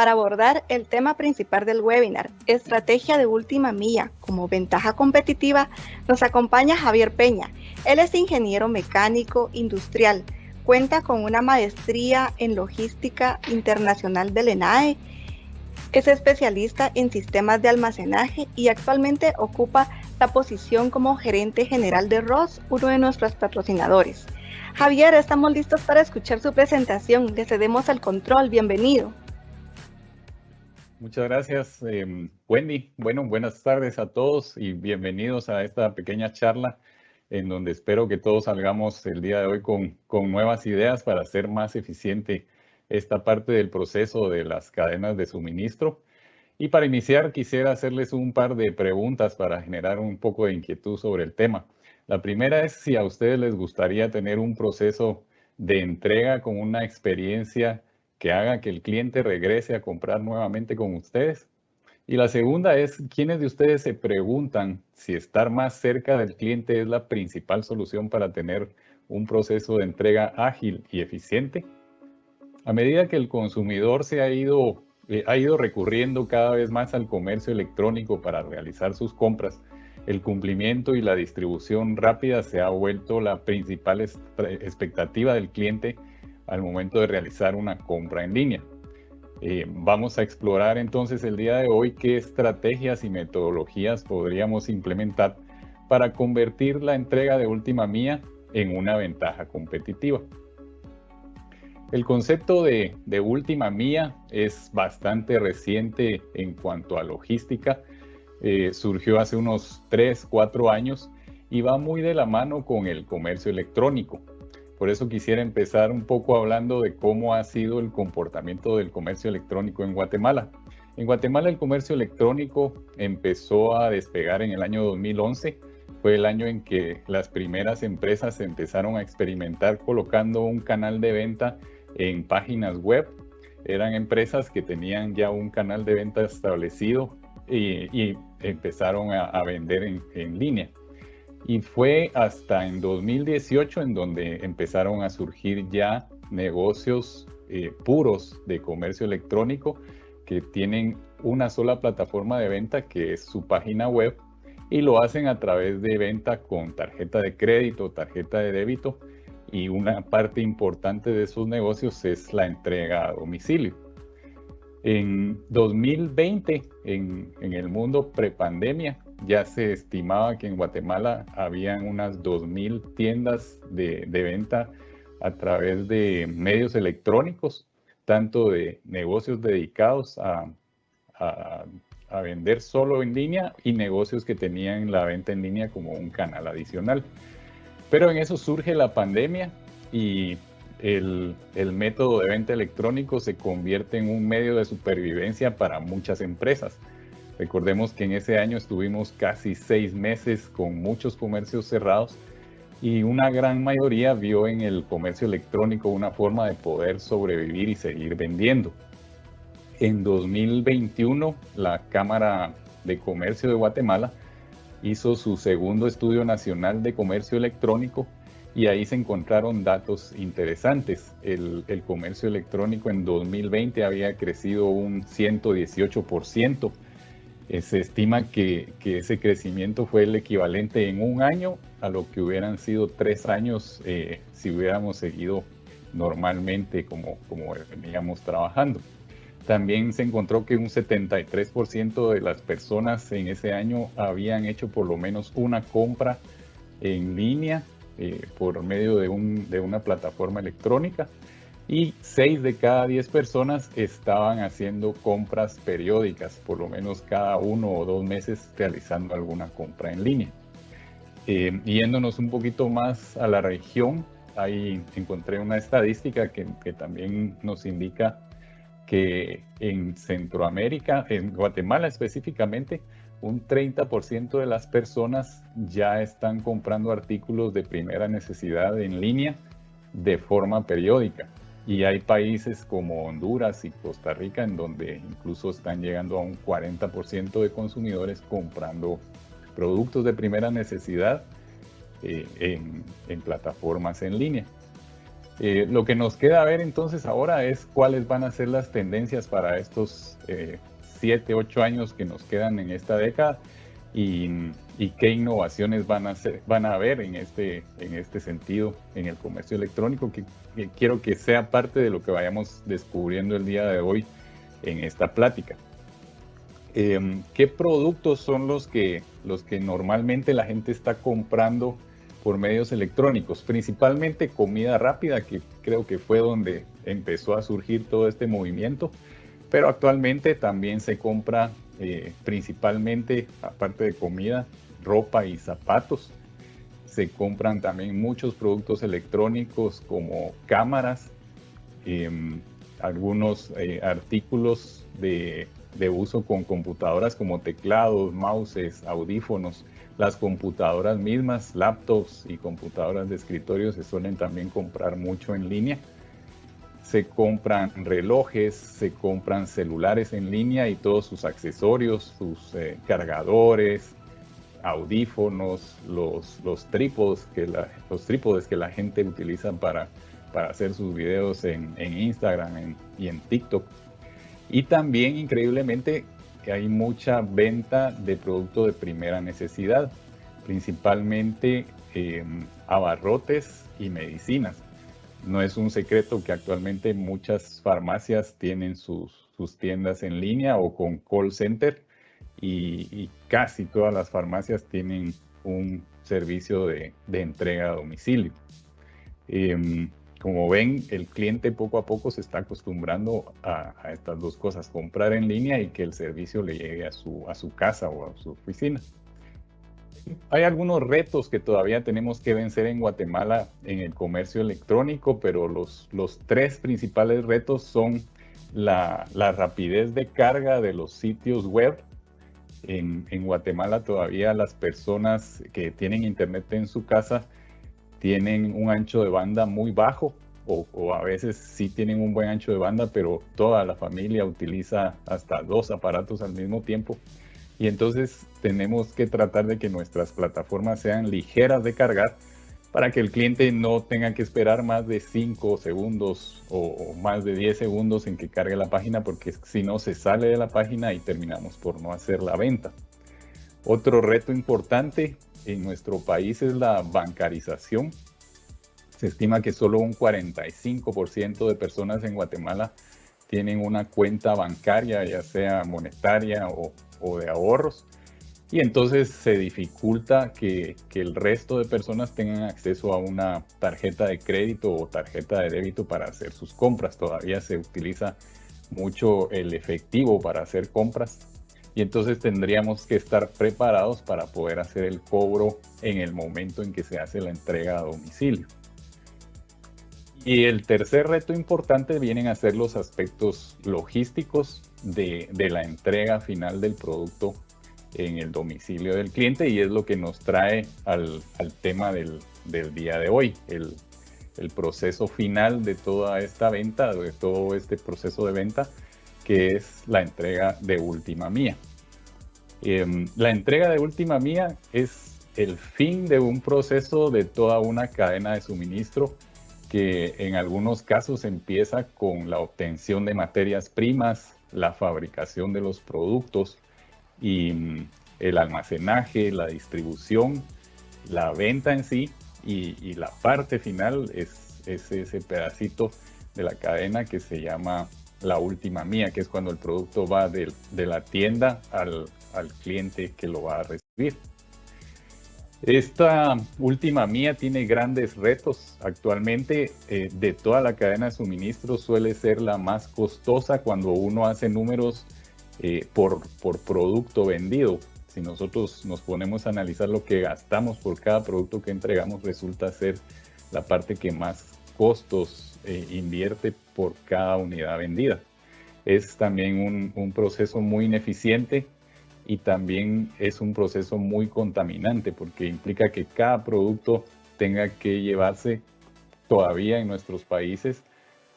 Para abordar el tema principal del webinar, Estrategia de Última Milla como ventaja competitiva, nos acompaña Javier Peña. Él es ingeniero mecánico industrial, cuenta con una maestría en logística internacional del ENAE, es especialista en sistemas de almacenaje y actualmente ocupa la posición como gerente general de Ross, uno de nuestros patrocinadores. Javier, estamos listos para escuchar su presentación. Le cedemos el control. Bienvenido. Muchas gracias, em, Wendy. Bueno, buenas tardes a todos y bienvenidos a esta pequeña charla en donde espero que todos salgamos el día de hoy con, con nuevas ideas para hacer más eficiente esta parte del proceso de las cadenas de suministro. Y para iniciar, quisiera hacerles un par de preguntas para generar un poco de inquietud sobre el tema. La primera es si a ustedes les gustaría tener un proceso de entrega con una experiencia que haga que el cliente regrese a comprar nuevamente con ustedes. Y la segunda es, ¿quiénes de ustedes se preguntan si estar más cerca del cliente es la principal solución para tener un proceso de entrega ágil y eficiente? A medida que el consumidor se ha ido, eh, ha ido recurriendo cada vez más al comercio electrónico para realizar sus compras, el cumplimiento y la distribución rápida se ha vuelto la principal expectativa del cliente al momento de realizar una compra en línea. Eh, vamos a explorar entonces el día de hoy qué estrategias y metodologías podríamos implementar para convertir la entrega de última mía en una ventaja competitiva. El concepto de, de, última mía es bastante reciente en cuanto a logística. Eh, surgió hace unos 3, 4 años y va muy de la mano con el comercio electrónico. Por eso quisiera empezar un poco hablando de cómo ha sido el comportamiento del comercio electrónico en Guatemala. En Guatemala el comercio electrónico empezó a despegar en el año 2011. Fue el año en que las primeras empresas empezaron a experimentar colocando un canal de venta en páginas web. Eran empresas que tenían ya un canal de venta establecido y, empezaron a, vender en línea. Y fue hasta en 2018 en donde empezaron a surgir ya negocios eh, puros de comercio electrónico que tienen una sola plataforma de venta que es su página web y lo hacen a través de venta con tarjeta de crédito, tarjeta de débito y una parte importante de sus negocios es la entrega a domicilio. En 2020, en, en el mundo prepandemia, ya se estimaba que en Guatemala habían unas 2.000 tiendas de, venta a través de medios electrónicos, tanto de negocios dedicados a, vender solo en línea y negocios que tenían la venta en línea como un canal adicional. Pero en eso surge la pandemia y el, el, método de venta electrónico se convierte en un medio de supervivencia para muchas empresas. Recordemos que en ese año estuvimos casi seis meses con muchos comercios cerrados y una gran mayoría vio en el comercio electrónico una forma de poder sobrevivir y seguir vendiendo. En 2021, la Cámara de Comercio de Guatemala hizo su segundo estudio nacional de comercio electrónico y ahí se encontraron datos interesantes. El, comercio electrónico en 2020 había crecido un 118%, se estima que, ese crecimiento fue el equivalente en un año a lo que hubieran sido tres años eh, si hubiéramos seguido normalmente como, como veníamos trabajando. También se encontró que un 73% de las personas en ese año habían hecho por lo menos una compra en línea eh, por medio de, un, de una plataforma electrónica y 6 de cada 10 personas estaban haciendo compras periódicas, por lo menos cada uno o dos meses realizando alguna compra en línea. Eh, yéndonos un poquito más a la región, ahí encontré una estadística que, que también nos indica que en Centroamérica, en Guatemala específicamente, un 30% de las personas ya están comprando artículos de primera necesidad en línea de forma periódica. Y hay países como Honduras y Costa Rica en donde incluso están llegando a un 40% de consumidores comprando productos de primera necesidad eh, en, plataformas en línea. Eh, lo que nos queda ver entonces ahora es cuáles van a ser las tendencias para estos 7, 8 años que nos quedan en esta década y, qué innovaciones van a, ser, van a haber en este, en este sentido en el comercio electrónico, que, quiero que sea parte de lo que vayamos descubriendo el día de hoy en esta plática. Em, ¿Qué productos son los que, los que normalmente la gente está comprando por medios electrónicos? Principalmente comida rápida, que creo que fue donde empezó a surgir todo este movimiento, pero actualmente también se compra eh, principalmente, aparte de comida, ropa y zapatos. Se compran también muchos productos electrónicos como cámaras, em, algunos eh, artículos de, de, uso con computadoras como teclados, mouses, audífonos. Las computadoras mismas, laptops y computadoras de escritorio se suelen también comprar mucho en línea se compran relojes, se compran celulares en línea y todos sus accesorios, sus eh, cargadores, audífonos, los, los, trípodes que la, los trípodes que la gente utiliza para, para hacer sus videos en, Instagram y en TikTok. Y también, increíblemente, hay mucha venta de productos de primera necesidad, principalmente eh, abarrotes y medicinas. No es un secreto que actualmente muchas farmacias tienen sus, tiendas en línea o con call center y, casi todas las farmacias tienen un servicio de, entrega a domicilio. Em, como ven, el cliente poco a poco se está acostumbrando a, a, estas dos cosas, comprar en línea y que el servicio le llegue a su, a su casa o a su oficina. Hay algunos retos que todavía tenemos que vencer en Guatemala en el comercio electrónico, pero los, los tres principales retos son la, la, rapidez de carga de los sitios web. En, en, Guatemala todavía las personas que tienen internet en su casa tienen un ancho de banda muy bajo o, o, a veces sí tienen un buen ancho de banda, pero toda la familia utiliza hasta dos aparatos al mismo tiempo. Y entonces tenemos que tratar de que nuestras plataformas sean ligeras de cargar para que el cliente no tenga que esperar más de 5 segundos o, más de 10 segundos en que cargue la página porque si no se sale de la página y terminamos por no hacer la venta. Otro reto importante en nuestro país es la bancarización. Se estima que solo un 45% de personas en Guatemala tienen una cuenta bancaria, ya sea monetaria o de ahorros. Y entonces se dificulta que, el resto de personas tengan acceso a una tarjeta de crédito o tarjeta de débito para hacer sus compras. Todavía se utiliza mucho el efectivo para hacer compras. Y entonces tendríamos que estar preparados para poder hacer el cobro en el momento en que se hace la entrega a domicilio. Y el tercer reto importante vienen a ser los aspectos logísticos de, la entrega final del producto en el domicilio del cliente y es lo que nos trae al, tema del, día de hoy, el, proceso final de toda esta venta, de todo este proceso de venta, que es la entrega de última mía. Em, la entrega de última mía es el fin de un proceso de toda una cadena de suministro que en algunos casos empieza con la obtención de materias primas, la fabricación de los productos y mm, el almacenaje, la distribución, la venta en sí y, la parte final es, ese pedacito de la cadena que se llama la última mía, que es cuando el producto va de, la tienda al, cliente que lo va a recibir. Esta última mía tiene grandes retos. Actualmente eh, de toda la cadena de suministro suele ser la más costosa cuando uno hace números eh, por, por producto vendido. Si nosotros nos ponemos a analizar lo que gastamos por cada producto que entregamos, resulta ser la parte que más costos eh, invierte por cada unidad vendida. Es también un, un proceso muy ineficiente y también es un proceso muy contaminante porque implica que cada producto tenga que llevarse todavía en nuestros países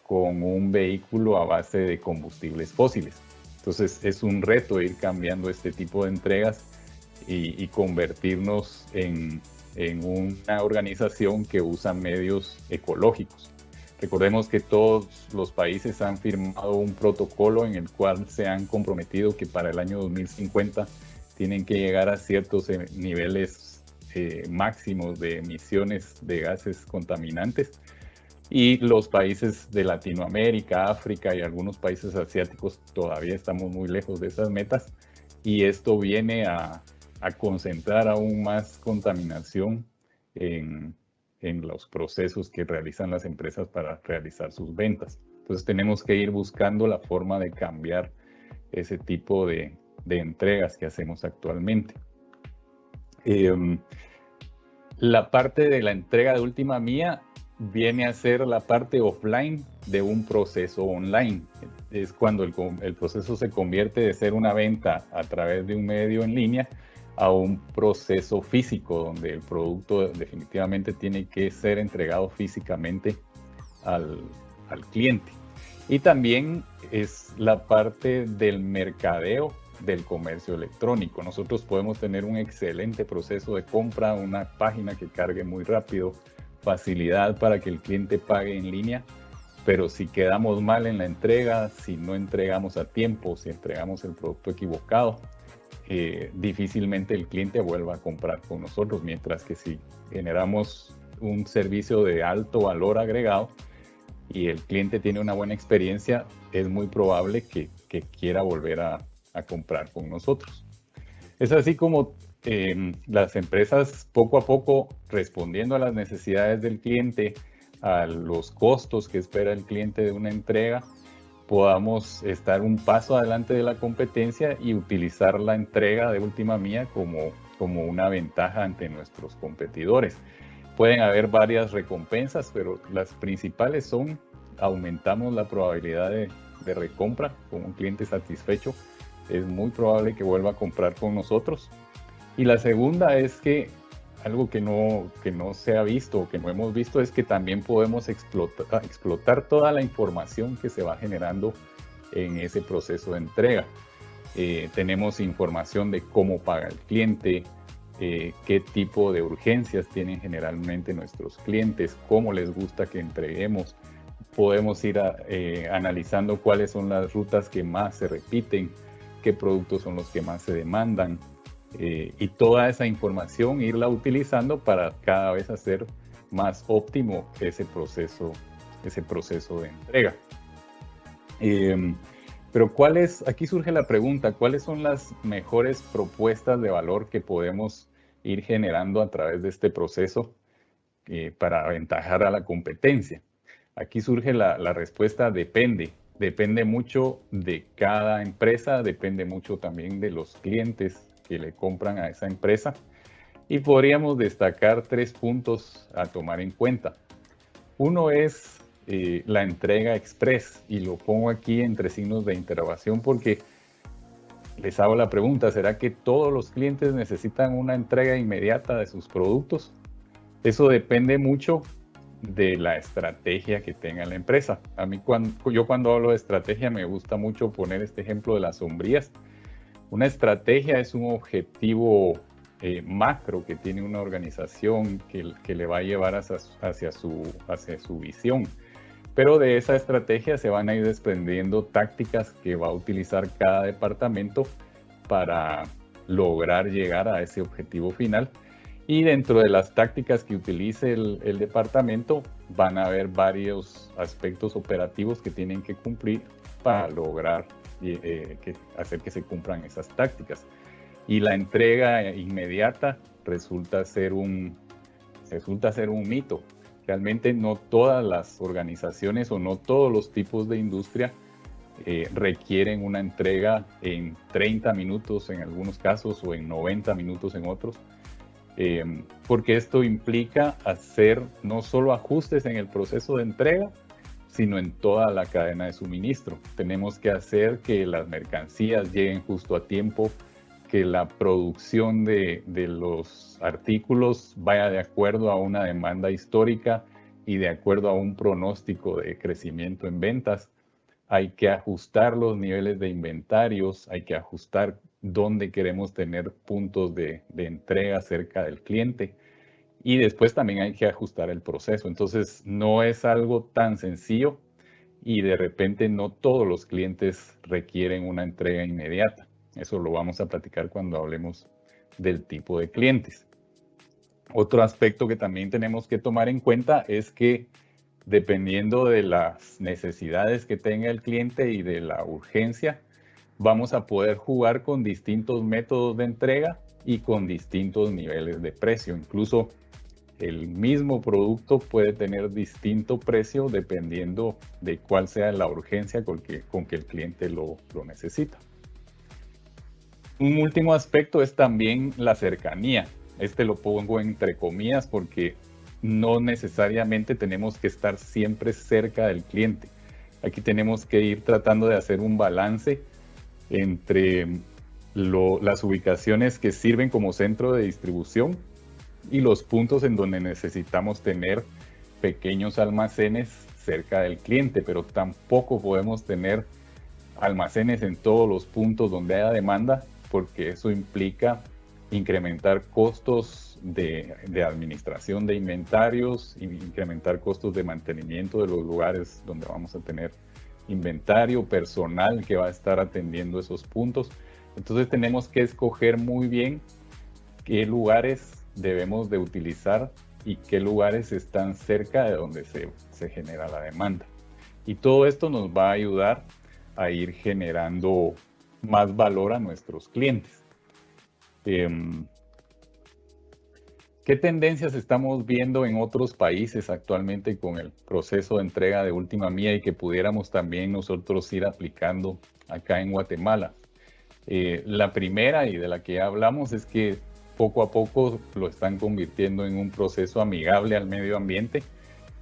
con un vehículo a base de combustibles fósiles. Entonces es un reto ir cambiando este tipo de entregas y, convertirnos en, una organización que usa medios ecológicos. Recordemos que todos los países han firmado un protocolo en el cual se han comprometido que para el año 2050 tienen que llegar a ciertos eh, niveles eh, máximos de emisiones de gases contaminantes. Y los países de Latinoamérica, África y algunos países asiáticos todavía estamos muy lejos de esas metas. Y esto viene a, a concentrar aún más contaminación en, en los procesos que realizan las empresas para realizar sus ventas. Entonces tenemos que ir buscando la forma de cambiar ese tipo de, de entregas que hacemos actualmente. Em, la parte de la entrega de última mía viene a ser la parte offline de un proceso online. Es cuando el, proceso se convierte de ser una venta a través de un medio en línea a un proceso físico donde el producto definitivamente tiene que ser entregado físicamente al, cliente. Y también es la parte del mercadeo del comercio electrónico. Nosotros podemos tener un excelente proceso de compra, una página que cargue muy rápido, facilidad para que el cliente pague en línea, pero si quedamos mal en la entrega, si no entregamos a tiempo, si entregamos el producto equivocado, eh, difícilmente el cliente vuelva a comprar con nosotros, mientras que si generamos un servicio de alto valor agregado y el cliente tiene una buena experiencia, es muy probable que, quiera volver a, comprar con nosotros. Es así como em, las empresas poco a poco respondiendo a las necesidades del cliente, a los costos que espera el cliente de una entrega, podamos estar un paso adelante de la competencia y utilizar la entrega de última mía como, como una ventaja ante nuestros competidores. Pueden haber varias recompensas, pero las principales son aumentamos la probabilidad de, de recompra con un cliente satisfecho. Es muy probable que vuelva a comprar con nosotros. Y la segunda es que algo que no, que no se ha visto o que no hemos visto es que también podemos explotar, explotar toda la información que se va generando en ese proceso de entrega. Eh, tenemos información de cómo paga el cliente, eh, qué tipo de urgencias tienen generalmente nuestros clientes, cómo les gusta que entreguemos. Podemos ir eh, analizando cuáles son las rutas que más se repiten, qué productos son los que más se demandan, eh, y toda esa información irla utilizando para cada vez hacer más óptimo ese proceso, ese proceso de entrega. Em, pero ¿cuál es, aquí surge la pregunta, ¿cuáles son las mejores propuestas de valor que podemos ir generando a través de este proceso eh, para aventajar a la competencia? Aquí surge la, la respuesta depende. Depende mucho de cada empresa, depende mucho también de los clientes que le compran a esa empresa. Y podríamos destacar tres puntos a tomar en cuenta. Uno es eh, la entrega express y lo pongo aquí entre signos de interrogación porque les hago la pregunta, ¿será que todos los clientes necesitan una entrega inmediata de sus productos? Eso depende mucho de la estrategia que tenga la empresa. A mí cuando, yo cuando hablo de estrategia me gusta mucho poner este ejemplo de las sombrías una estrategia es un objetivo eh, macro que tiene una organización que, le va a llevar hacia, su, visión. Pero de esa estrategia se van a ir desprendiendo tácticas que va a utilizar cada departamento para lograr llegar a ese objetivo final. Y dentro de las tácticas que utilice el, departamento van a haber varios aspectos operativos que tienen que cumplir para lograr eh, que hacer que se cumplan esas tácticas. Y la entrega inmediata resulta ser un, resulta ser un mito. Realmente no todas las organizaciones o no todos los tipos de industria eh, requieren una entrega en 30 minutos en algunos casos o en 90 minutos en otros, eh, porque esto implica hacer no solo ajustes en el proceso de entrega, sino en toda la cadena de suministro. Tenemos que hacer que las mercancías lleguen justo a tiempo, que la producción de, los artículos vaya de acuerdo a una demanda histórica y de acuerdo a un pronóstico de crecimiento en ventas. Hay que ajustar los niveles de inventarios, hay que ajustar dónde queremos tener puntos de, de entrega cerca del cliente y después también hay que ajustar el proceso. Entonces, no es algo tan sencillo y de repente no todos los clientes requieren una entrega inmediata. Eso lo vamos a platicar cuando hablemos del tipo de clientes. Otro aspecto que también tenemos que tomar en cuenta es que dependiendo de las necesidades que tenga el cliente y de la urgencia, vamos a poder jugar con distintos métodos de entrega y con distintos niveles de precio. Incluso el mismo producto puede tener distinto precio dependiendo de cuál sea la urgencia con que, con que el cliente lo, lo necesita. Un último aspecto es también la cercanía. Este lo pongo entre comillas porque no necesariamente tenemos que estar siempre cerca del cliente. Aquí tenemos que ir tratando de hacer un balance entre las ubicaciones que sirven como centro de distribución y los puntos en donde necesitamos tener pequeños almacenes cerca del cliente, pero tampoco podemos tener almacenes en todos los puntos donde haya demanda porque eso implica incrementar costos de, administración de inventarios, incrementar costos de mantenimiento de los lugares donde vamos a tener inventario, personal que va a estar atendiendo esos puntos. Entonces tenemos que escoger muy bien qué lugares debemos de utilizar y qué lugares están cerca de donde se, genera la demanda. Y todo esto nos va a ayudar a ir generando más valor a nuestros clientes. Em, ¿Qué tendencias estamos viendo en otros países actualmente con el proceso de entrega de última mía y que pudiéramos también nosotros ir aplicando acá en Guatemala? Eh, la primera y de la que hablamos es que poco a poco lo están convirtiendo en un proceso amigable al medio ambiente.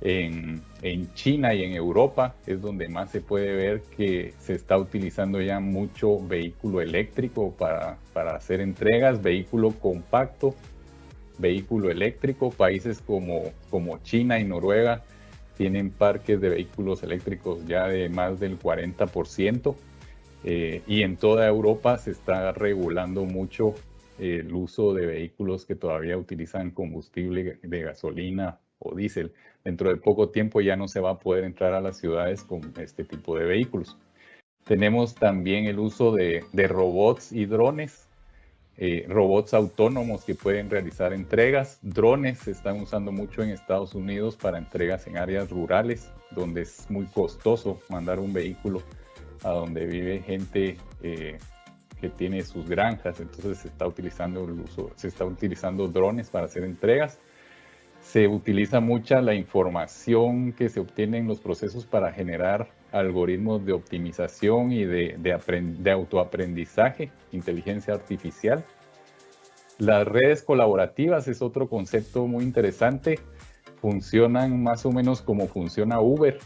En, en, China y en Europa es donde más se puede ver que se está utilizando ya mucho vehículo eléctrico para, para hacer entregas, vehículo compacto, vehículo eléctrico. Países como, como China y Noruega tienen parques de vehículos eléctricos ya de más del 40%. Eh, y en toda Europa se está regulando mucho el uso de vehículos que todavía utilizan combustible de gasolina o diésel. Dentro de poco tiempo ya no se va a poder entrar a las ciudades con este tipo de vehículos. Tenemos también el uso de, robots y drones, eh, robots autónomos que pueden realizar entregas. Drones se están usando mucho en Estados Unidos para entregas en áreas rurales, donde es muy costoso mandar un vehículo a donde vive gente eh, que tiene sus granjas, entonces se está utilizando el uso, se está utilizando drones para hacer entregas. Se utiliza mucha la información que se obtiene en los procesos para generar algoritmos de optimización y de, de, de autoaprendizaje, inteligencia artificial. Las redes colaborativas es otro concepto muy interesante. Funcionan más o menos como funciona Uber.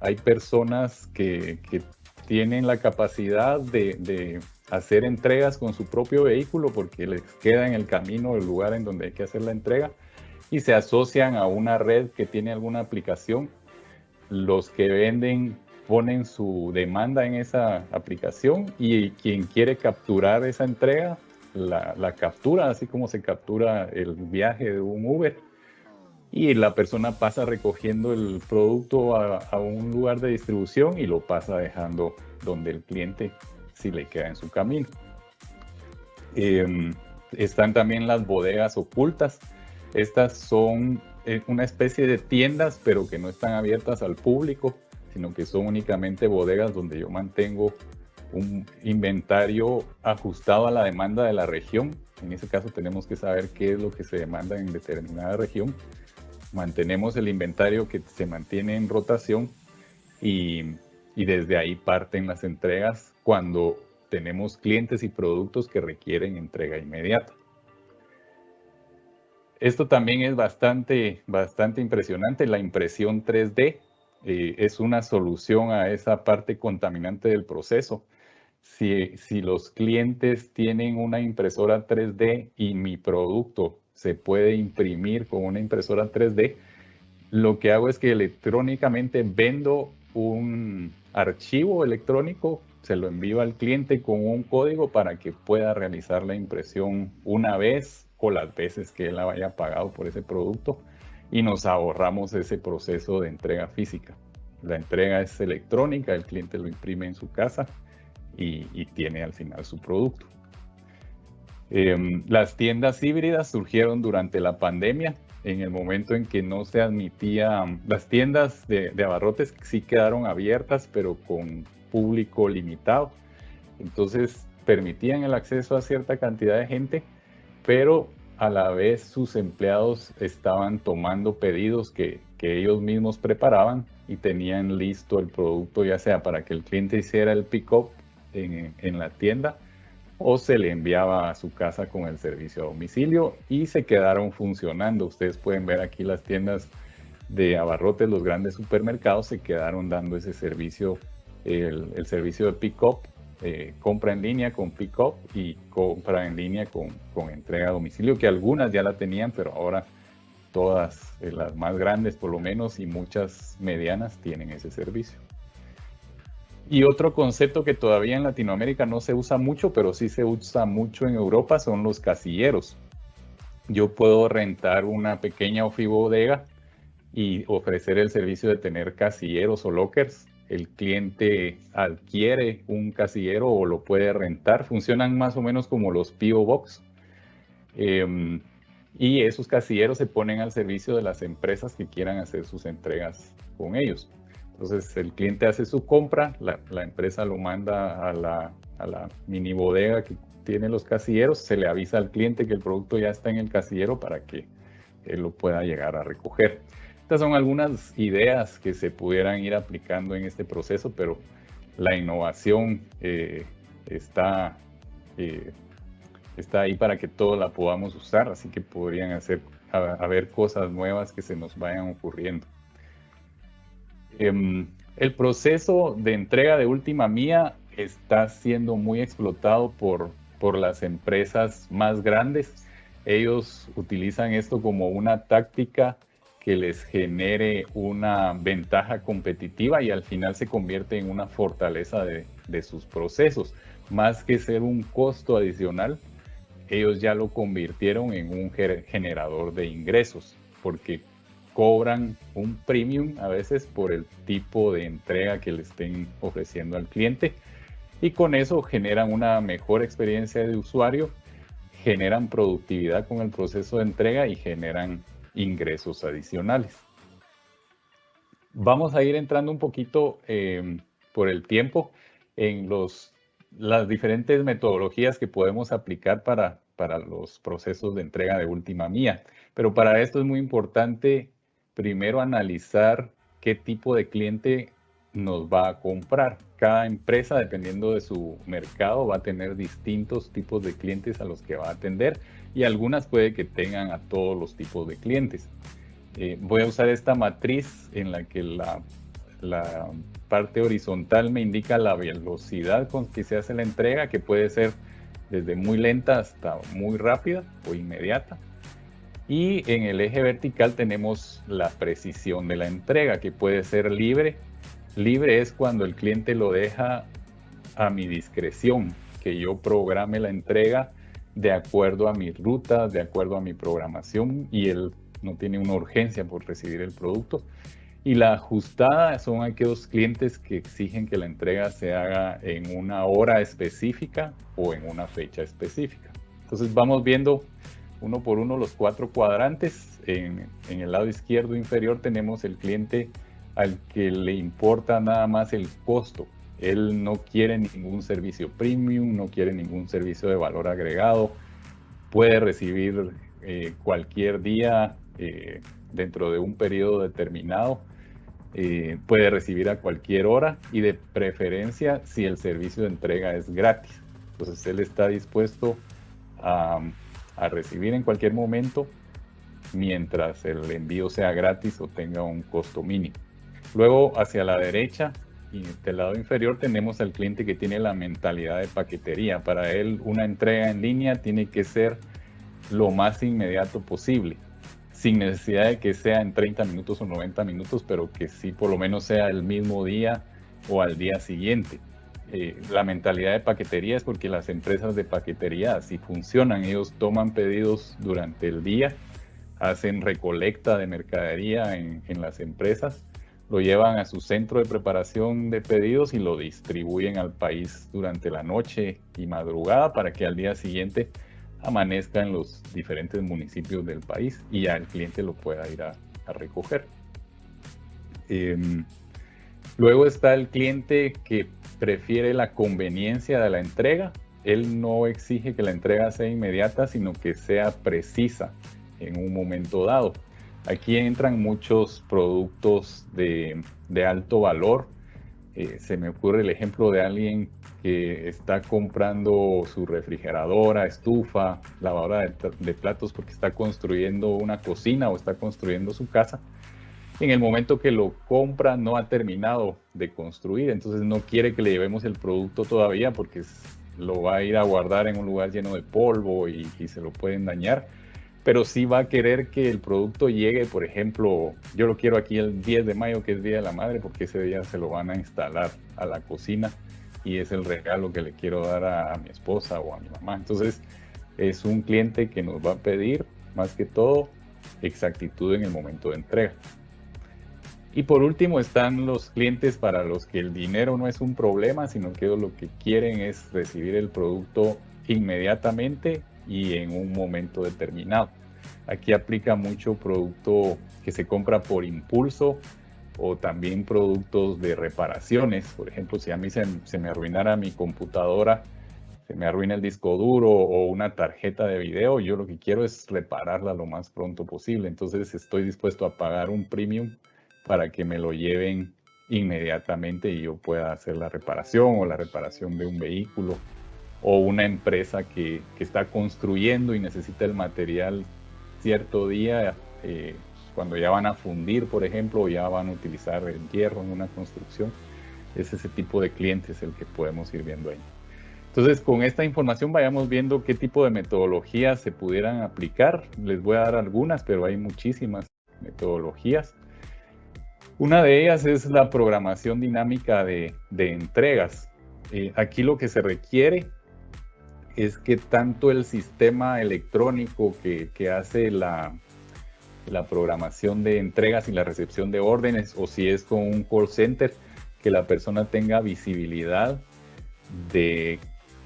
Hay personas que, que tienen la capacidad de, hacer entregas con su propio vehículo porque les queda en el camino el lugar en donde hay que hacer la entrega y se asocian a una red que tiene alguna aplicación. Los que venden ponen su demanda en esa aplicación y quien quiere capturar esa entrega la, captura, así como se captura el viaje de un Uber. Y la persona pasa recogiendo el producto a, un lugar de distribución y lo pasa dejando donde el cliente si le queda en su camino. Em, están también las bodegas ocultas. Estas son eh, una especie de tiendas, pero que no están abiertas al público, sino que son únicamente bodegas donde yo mantengo un inventario ajustado a la demanda de la región. En ese caso tenemos que saber qué es lo que se demanda en determinada región. Mantenemos el inventario que se mantiene en rotación y y desde ahí parten las entregas cuando tenemos clientes y productos que requieren entrega inmediata. Esto también es bastante, bastante impresionante. La impresión 3D eh, es una solución a esa parte contaminante del proceso. Si, si los clientes tienen una impresora 3D y mi producto se puede imprimir con una impresora 3D, lo que hago es que electrónicamente vendo un, archivo electrónico, se lo envío al cliente con un código para que pueda realizar la impresión una vez o las veces que él haya pagado por ese producto y nos ahorramos ese proceso de entrega física. La entrega es electrónica, el cliente lo imprime en su casa y, tiene al final su producto. Em, las tiendas híbridas surgieron durante la pandemia, en el momento en que no se admitía, las tiendas de, abarrotes sí quedaron abiertas, pero con público limitado. Entonces permitían el acceso a cierta cantidad de gente, pero a la vez sus empleados estaban tomando pedidos que, ellos mismos preparaban y tenían listo el producto, ya sea para que el cliente hiciera el pick-up en la tienda o se le enviaba a su casa con el servicio a domicilio y se quedaron funcionando. Ustedes pueden ver aquí las tiendas de abarrotes, los grandes supermercados se quedaron dando ese servicio, el, servicio de pick-up eh, compra en línea con pick-up y compra en línea con, con, entrega a domicilio, que algunas ya la tenían, pero ahora todas, eh, las más grandes por lo menos y muchas medianas tienen ese servicio. Y otro concepto que todavía en Latinoamérica no se usa mucho, pero sí se usa mucho en Europa, son los casilleros. Yo puedo rentar una pequeña bodega y ofrecer el servicio de tener casilleros o lockers el cliente adquiere un casillero o lo puede rentar. Funcionan más o menos como los PO Box. Em, y esos casilleros se ponen al servicio de las empresas que quieran hacer sus entregas con ellos. Entonces el cliente hace su compra, la, empresa lo manda a la, mini bodega que tiene los casilleros, se le avisa al cliente que el producto ya está en el casillero para que él lo pueda llegar a recoger. Estas son algunas ideas que se pudieran ir aplicando en este proceso, pero la innovación eh, está, eh, está ahí para que todos la podamos usar, así que podrían hacer, haber cosas nuevas que se nos vayan ocurriendo. Em, el proceso de entrega de última mía está siendo muy explotado por, por las empresas más grandes. Ellos utilizan esto como una táctica que les genere una ventaja competitiva y al final se convierte en una fortaleza de, sus procesos. Más que ser un costo adicional, ellos ya lo convirtieron en un generador de ingresos, porque cobran un premium a veces por el tipo de entrega que le estén ofreciendo al cliente y con eso generan una mejor experiencia de usuario, generan productividad con el proceso de entrega y generan ingresos adicionales. Vamos a ir entrando un poquito em, por el tiempo en los, las diferentes metodologías que podemos aplicar para, para los procesos de entrega de última mía. Pero para esto es muy importante primero analizar qué tipo de cliente nos va a comprar. Cada empresa, dependiendo de su mercado, va a tener distintos tipos de clientes a los que va a atender y algunas puede que tengan a todos los tipos de clientes. Eh, voy a usar esta matriz en la que la, la parte horizontal me indica la velocidad con que se hace la entrega, que puede ser desde muy lenta hasta muy rápida o inmediata. Y en el eje vertical tenemos la precisión de la entrega, que puede ser libre. Libre es cuando el cliente lo deja a mi discreción, que yo programe la entrega de acuerdo a mi ruta, de acuerdo a mi programación y él no tiene una urgencia por recibir el producto. Y la ajustada son aquellos clientes que exigen que la entrega se haga en una hora específica o en una fecha específica. Entonces vamos viendo uno por uno los cuatro cuadrantes. En, el lado izquierdo inferior tenemos el cliente al que le importa nada más el costo él no quiere ningún servicio premium, no quiere ningún servicio de valor agregado. Puede recibir eh, cualquier día eh, dentro de un periodo determinado. Eh, puede recibir a cualquier hora y de preferencia si el servicio de entrega es gratis. Entonces él está dispuesto a, a recibir en cualquier momento mientras el envío sea gratis o tenga un costo mínimo. Luego hacia la derecha y del lado inferior tenemos al cliente que tiene la mentalidad de paquetería. Para él una entrega en línea tiene que ser lo más inmediato posible, sin necesidad de que sea en 30 minutos o 90 minutos, pero que sí por lo menos sea el mismo día o al día siguiente. Eh, la mentalidad de paquetería es porque las empresas de paquetería así funcionan. Ellos toman pedidos durante el día, hacen recolecta de mercadería en, en las empresas, lo llevan a su centro de preparación de pedidos y lo distribuyen al país durante la noche y madrugada para que al día siguiente amanezca en los diferentes municipios del país y ya el cliente lo pueda ir a, a recoger. Em, luego está el cliente que prefiere la conveniencia de la entrega. Él no exige que la entrega sea inmediata, sino que sea precisa en un momento dado. Aquí entran muchos productos de, alto valor. Eh, se me ocurre el ejemplo de alguien que está comprando su refrigeradora, estufa, lavadora de, platos porque está construyendo una cocina o está construyendo su casa. En el momento que lo compra no ha terminado de construir, entonces no quiere que le llevemos el producto todavía porque lo va a ir a guardar en un lugar lleno de polvo y, se lo pueden dañar pero sí va a querer que el producto llegue, por ejemplo, yo lo quiero aquí el 10 de mayo, que es Día de la Madre, porque ese día se lo van a instalar a la cocina y es el regalo que le quiero dar a, mi esposa o a mi mamá. Entonces, es un cliente que nos va a pedir, más que todo, exactitud en el momento de entrega. Y por último están los clientes para los que el dinero no es un problema, sino que lo que quieren es recibir el producto inmediatamente y en un momento determinado. Aquí aplica mucho producto que se compra por impulso, o también productos de reparaciones. Por ejemplo, si a mí se, me arruinara mi computadora, se me arruina el disco duro o una tarjeta de video, yo lo que quiero es repararla lo más pronto posible. Entonces estoy dispuesto a pagar un premium para que me lo lleven inmediatamente y yo pueda hacer la reparación o la reparación de un vehículo o una empresa que, que está construyendo y necesita el material cierto día. Eh, cuando ya van a fundir, por ejemplo, o ya van a utilizar el hierro en una construcción, es ese tipo de clientes el que podemos ir viendo ahí. Entonces, con esta información vayamos viendo qué tipo de metodologías se pudieran aplicar. Les voy a dar algunas, pero hay muchísimas metodologías. Una de ellas es la programación dinámica de, entregas. Eh, aquí lo que se requiere es que tanto el sistema electrónico que, hace la, programación de entregas y la recepción de órdenes o si es con un call center, que la persona tenga visibilidad de,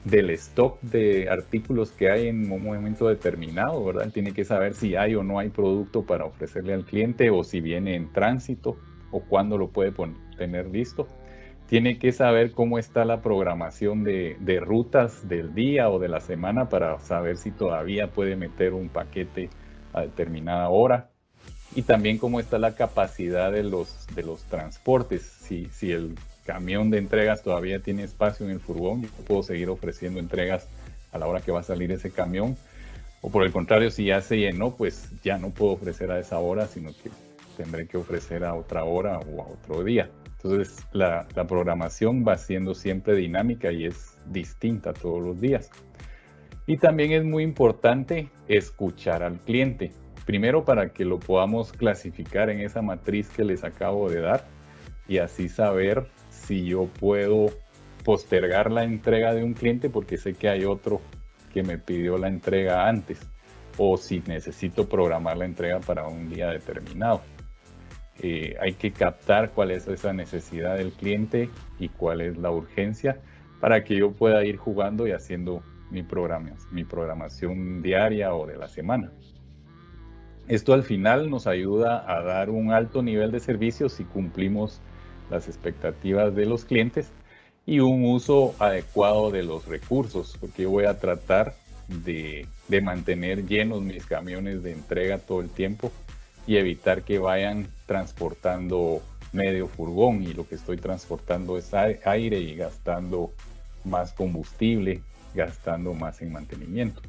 del stock de artículos que hay en un momento determinado, ¿verdad? tiene que saber si hay o no hay producto para ofrecerle al cliente o si viene en tránsito o cuándo lo puede tener listo. Tiene que saber cómo está la programación de, rutas del día o de la semana para saber si todavía puede meter un paquete a determinada hora y también cómo está la capacidad de los, transportes. Si, si el camión de entregas todavía tiene espacio en el furgón, yo puedo seguir ofreciendo entregas a la hora que va a salir ese camión. O por el contrario, si ya se llenó, pues ya no puedo ofrecer a esa hora, sino que tendré que ofrecer a otra hora o a otro día. Entonces la, programación va siendo siempre dinámica y es distinta todos los días. Y también es muy importante escuchar al cliente. Primero para que lo podamos clasificar en esa matriz que les acabo de dar y así saber si yo puedo postergar la entrega de un cliente porque sé que hay otro que me pidió la entrega antes o si necesito programar la entrega para un día determinado. Eh, hay que captar cuál es esa necesidad del cliente y cuál es la urgencia para que yo pueda ir jugando y haciendo mi, programación diaria o de la semana. Esto al final nos ayuda a dar un alto nivel de servicio si cumplimos las expectativas de los clientes y un uso adecuado de los recursos, porque voy a tratar de, mantener llenos mis camiones de entrega todo el tiempo y evitar que vayan transportando medio furgón y lo que estoy transportando es aire y gastando más combustible gastando más en mantenimiento.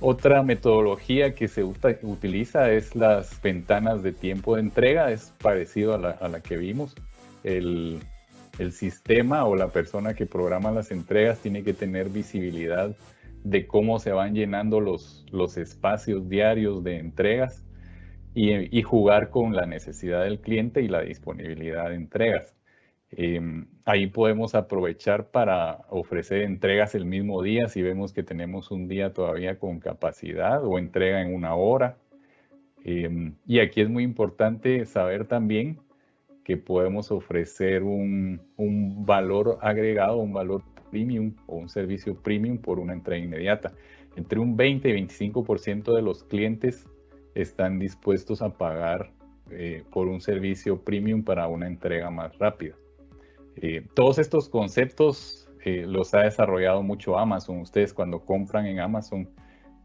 Otra metodología que se utiliza es las ventanas de tiempo de entrega, es parecido a la, que vimos. El, sistema o la persona que programa las entregas tiene que tener visibilidad de cómo se van llenando los, los espacios diarios de entregas y, y, jugar con la necesidad del cliente y la disponibilidad de entregas. Em, ahí podemos aprovechar para ofrecer entregas el mismo día si vemos que tenemos un día todavía con capacidad o entrega en una hora. Em, y aquí es muy importante saber también que podemos ofrecer un, un, valor agregado, un valor premium o un servicio premium por una entrega inmediata. Entre un 20 y 25% de los clientes están dispuestos a pagar eh, por un servicio premium para una entrega más rápida. Eh, todos estos conceptos eh, los ha desarrollado mucho Amazon. Ustedes cuando compran en Amazon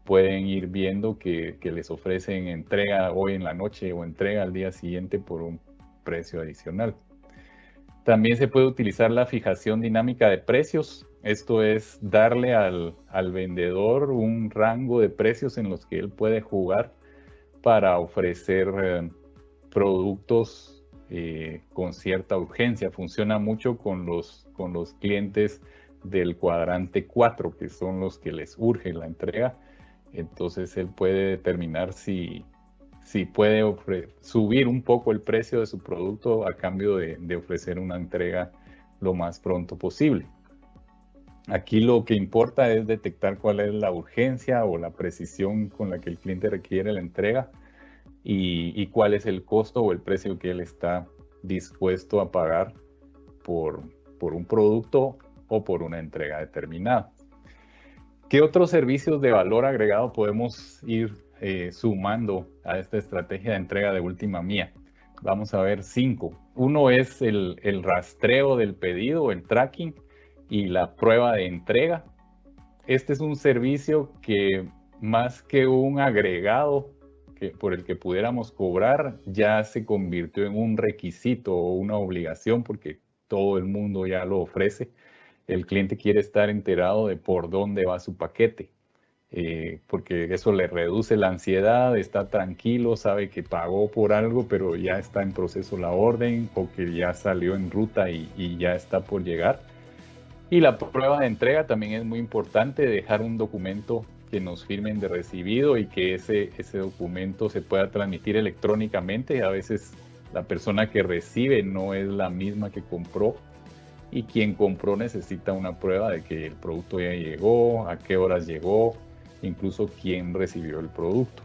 pueden ir viendo que, les ofrecen entrega hoy en la noche o entrega al día siguiente por un precio adicional. También se puede utilizar la fijación dinámica de precios. Esto es darle al, al vendedor un rango de precios en los que él puede jugar para ofrecer eh, productos eh, con cierta urgencia. Funciona mucho con los, con los clientes del cuadrante 4, que son los que les urge la entrega. Entonces él puede determinar si, si puede subir un poco el precio de su producto a cambio de, de ofrecer una entrega lo más pronto posible. Aquí lo que importa es detectar cuál es la urgencia o la precisión con la que el cliente requiere la entrega y, cuál es el costo o el precio que él está dispuesto a pagar por, por un producto o por una entrega determinada. ¿Qué otros servicios de valor agregado podemos ir eh, sumando a esta estrategia de entrega de última mía? Vamos a ver cinco. Uno es el, el rastreo del pedido, el tracking y la prueba de entrega. Este es un servicio que más que un agregado por el que pudiéramos cobrar ya se convirtió en un requisito o una obligación porque todo el mundo ya lo ofrece. El cliente quiere estar enterado de por dónde va su paquete, eh, porque eso le reduce la ansiedad, está tranquilo, sabe que pagó por algo, pero ya está en proceso la orden o que ya salió en ruta y ya está por llegar. Y la prueba de entrega también es muy importante, dejar un documento que nos firmen de recibido y que ese, ese documento se pueda transmitir electrónicamente. A veces la persona que recibe no es la misma que compró y quien compró necesita una prueba de que el producto ya llegó, a qué horas llegó, incluso quién recibió el producto.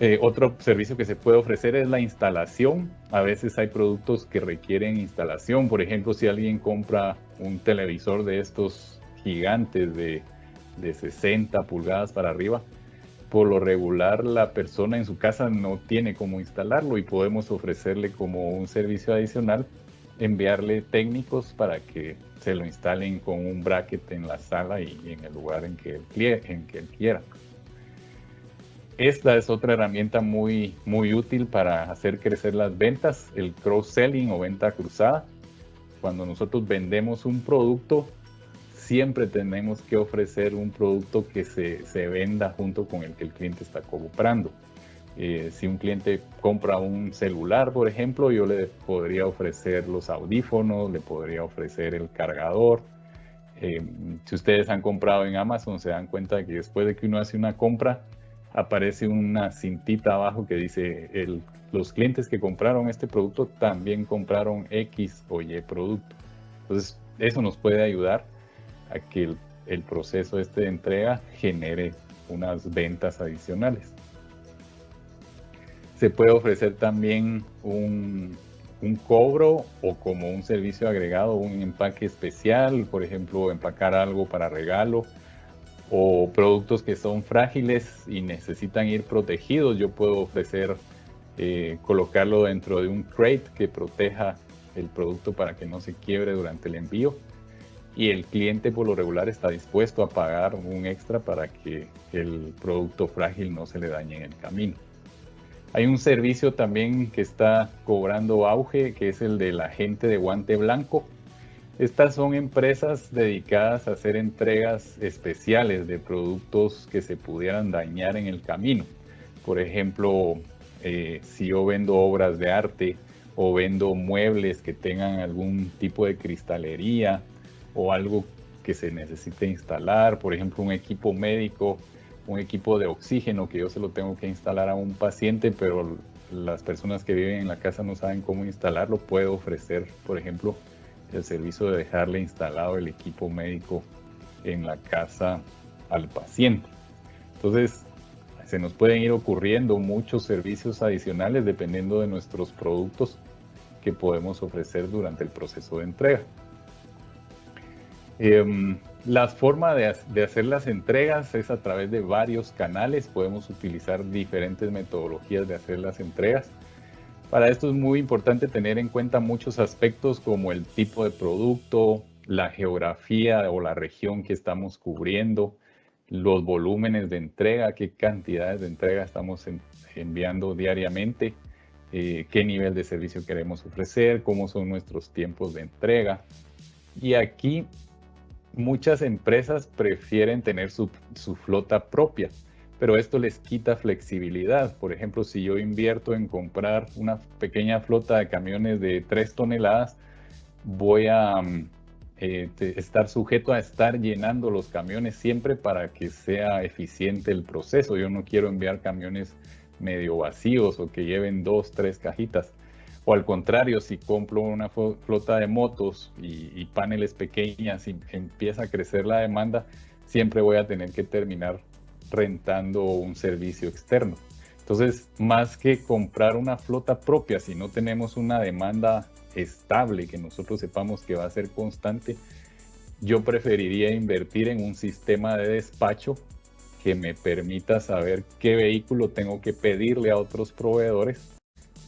Eh, otro servicio que se puede ofrecer es la instalación. A veces hay productos que requieren instalación. Por ejemplo, si alguien compra un televisor de estos gigantes de de 60 pulgadas para arriba, por lo regular la persona en su casa no tiene cómo instalarlo y podemos ofrecerle como un servicio adicional enviarle técnicos para que se lo instalen con un bracket en la sala y en el lugar en que él, en que él quiera. Esta es otra herramienta muy, muy útil para hacer crecer las ventas, el cross-selling o venta cruzada. Cuando nosotros vendemos un producto, siempre tenemos que ofrecer un producto que se, se venda junto con el que el cliente está comprando. Eh, si un cliente compra un celular, por ejemplo, yo le podría ofrecer los audífonos, le podría ofrecer el cargador. Eh, si ustedes han comprado en Amazon, se dan cuenta de que después de que uno hace una compra, aparece una cintita abajo que dice el, los clientes que compraron este producto también compraron X o Y producto. Entonces, eso nos puede ayudar a que el, proceso este de entrega genere unas ventas adicionales. Se puede ofrecer también un, un, cobro o como un servicio agregado, un empaque especial, por ejemplo, empacar algo para regalo o productos que son frágiles y necesitan ir protegidos. Yo puedo ofrecer eh, colocarlo dentro de un crate que proteja el producto para que no se quiebre durante el envío y el cliente por lo regular está dispuesto a pagar un extra para que el producto frágil no se le dañe en el camino. Hay un servicio también que está cobrando auge, que es el de la gente de guante blanco. Estas son empresas dedicadas a hacer entregas especiales de productos que se pudieran dañar en el camino. Por ejemplo, eh, si yo vendo obras de arte o vendo muebles que tengan algún tipo de cristalería o algo que se necesite instalar, por ejemplo, un equipo médico, un equipo de oxígeno que yo se lo tengo que instalar a un paciente, pero las personas que viven en la casa no saben cómo instalarlo, puedo ofrecer, por ejemplo, el servicio de dejarle instalado el equipo médico en la casa al paciente. Entonces, se nos pueden ir ocurriendo muchos servicios adicionales dependiendo de nuestros productos que podemos ofrecer durante el proceso de entrega. Em, la forma de, hacer las entregas es a través de varios canales. Podemos utilizar diferentes metodologías de hacer las entregas. Para esto es muy importante tener en cuenta muchos aspectos como el tipo de producto, la geografía o la región que estamos cubriendo, los volúmenes de entrega, qué cantidades de entrega estamos enviando diariamente, eh, qué nivel de servicio queremos ofrecer, cómo son nuestros tiempos de entrega. Y aquí muchas empresas prefieren tener su, su flota propia, pero esto les quita flexibilidad. Por ejemplo, si yo invierto en comprar una pequeña flota de camiones de 3 toneladas, voy a mm, eh, estar sujeto a estar llenando los camiones siempre para que sea eficiente el proceso. Yo no quiero enviar camiones medio vacíos o que lleven dos, tres cajitas. O al contrario, si compro una flota de motos y, paneles pequeñas y empieza a crecer la demanda, siempre voy a tener que terminar rentando un servicio externo. Entonces, más que comprar una flota propia, si no tenemos una demanda estable, que nosotros sepamos que va a ser constante, yo preferiría invertir en un sistema de despacho que me permita saber qué vehículo tengo que pedirle a otros proveedores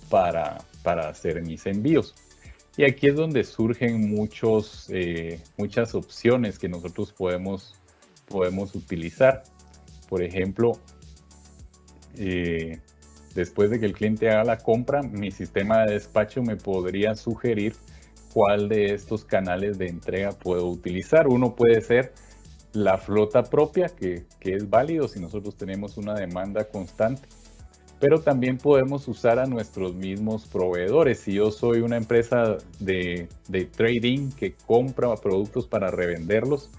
para, para hacer mis envíos. Y aquí es donde surgen muchos, eh, muchas opciones que nosotros podemos, podemos utilizar. Por ejemplo, eh, después de que el cliente haga la compra, mi sistema de despacho me podría sugerir cuál de estos canales de entrega puedo utilizar. Uno puede ser la flota propia, que, es válido si nosotros tenemos una demanda constante, pero también podemos usar a nuestros mismos proveedores. Si yo soy una empresa de, de trading que compra productos para revenderlos,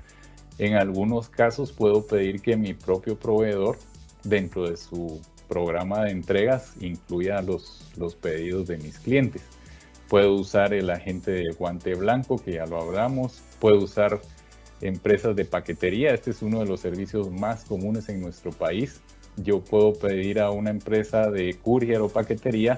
en algunos casos puedo pedir que mi propio proveedor, dentro de su programa de entregas incluya los, los pedidos de mis clientes. Puedo usar el agente de guante blanco, que ya lo hablamos. Puedo usar empresas de paquetería. Este es uno de los servicios más comunes en nuestro país. Yo puedo pedir a una empresa de courier o paquetería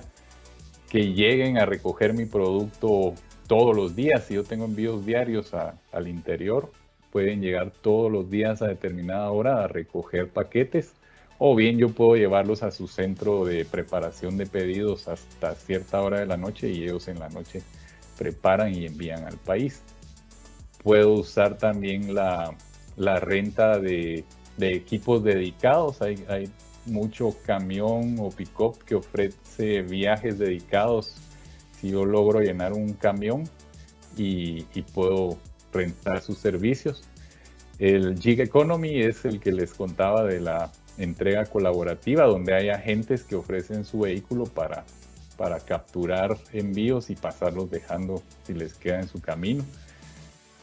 que lleguen a recoger mi producto todos los días. Si yo tengo envíos diarios al interior, pueden llegar todos los días a determinada hora a recoger paquetes o bien yo puedo llevarlos a su centro de preparación de pedidos hasta cierta hora de la noche y ellos en la noche preparan y envían al país. Puedo usar también la, renta de, equipos dedicados. Hay, hay mucho camión o pick-up que ofrece viajes dedicados. Si yo logro llenar un camión y, y puedo rentar sus servicios. El Gig Economy es el que les contaba de la entrega colaborativa donde hay agentes que ofrecen su vehículo para, para capturar envíos y pasarlos dejando si les queda en su camino.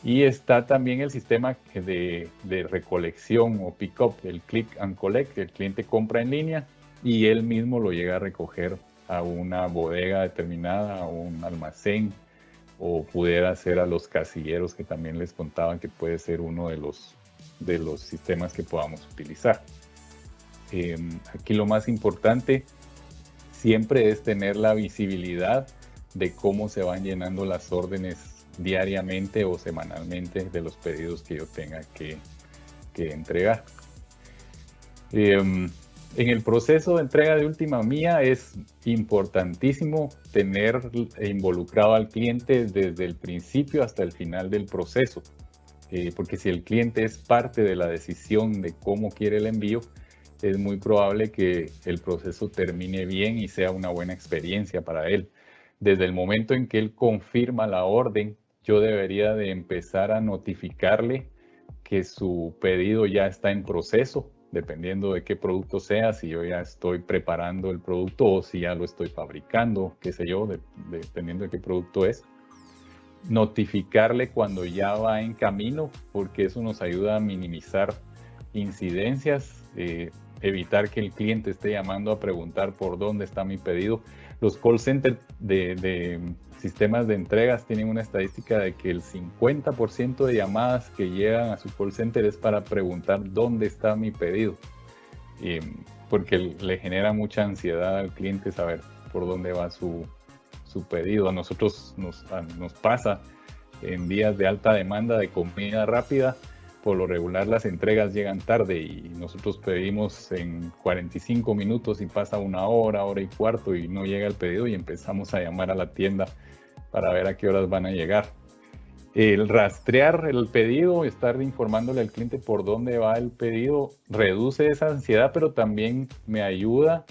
Y está también el sistema de, de recolección o pick-up, el click and collect, el cliente compra en línea y él mismo lo llega a recoger a una bodega determinada, a un almacén, o pudiera ser a los casilleros que también les contaban que puede ser uno de los, de los sistemas que podamos utilizar. Em, aquí lo más importante siempre es tener la visibilidad de cómo se van llenando las órdenes diariamente o semanalmente de los pedidos que yo tenga que, entregar. Em, en el proceso de entrega de última mía es importantísimo tener involucrado al cliente desde el principio hasta el final del proceso, eh, porque si el cliente es parte de la decisión de cómo quiere el envío, es muy probable que el proceso termine bien y sea una buena experiencia para él. Desde el momento en que él confirma la orden, yo debería de empezar a notificarle que su pedido ya está en proceso, dependiendo de qué producto sea, si yo ya estoy preparando el producto o si ya lo estoy fabricando, qué sé yo, dependiendo de qué producto es. Notificarle cuando ya va en camino, porque eso nos ayuda a minimizar incidencias. Eh, evitar que el cliente esté llamando a preguntar por dónde está mi pedido. Los call centers de, sistemas de entregas tienen una estadística de que el 50% de llamadas que llegan a su call center es para preguntar dónde está mi pedido. porque le genera mucha ansiedad al cliente saber por dónde va su, su pedido. A nosotros nos, nos pasa en días de alta demanda de comida rápida, por lo regular las entregas llegan tarde y nosotros pedimos en 45 minutos y pasa una hora, hora y cuarto y no llega el pedido y empezamos a llamar a la tienda para ver a qué horas van a llegar. El rastrear el pedido, estar informándole al cliente por dónde va el pedido, reduce esa ansiedad, pero también me ayuda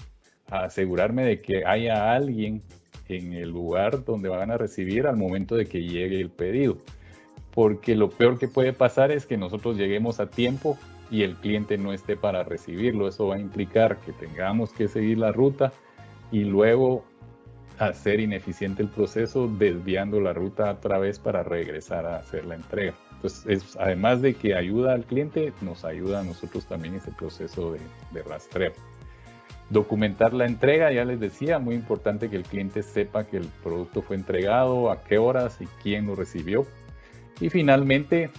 a asegurarme de que haya alguien en el lugar donde van a recibir al momento de que llegue el pedido. Porque lo peor que puede pasar es que nosotros lleguemos a tiempo y el cliente no esté para recibirlo. Eso va a implicar que tengamos que seguir la ruta y luego hacer ineficiente el proceso desviando la ruta otra vez para regresar a hacer la entrega. Entonces, además de que ayuda al cliente, nos ayuda a nosotros también ese proceso de, de rastreo. Documentar la entrega, ya les decía, muy importante que el cliente sepa que el producto fue entregado, a qué horas y quién lo recibió. Y finalmente,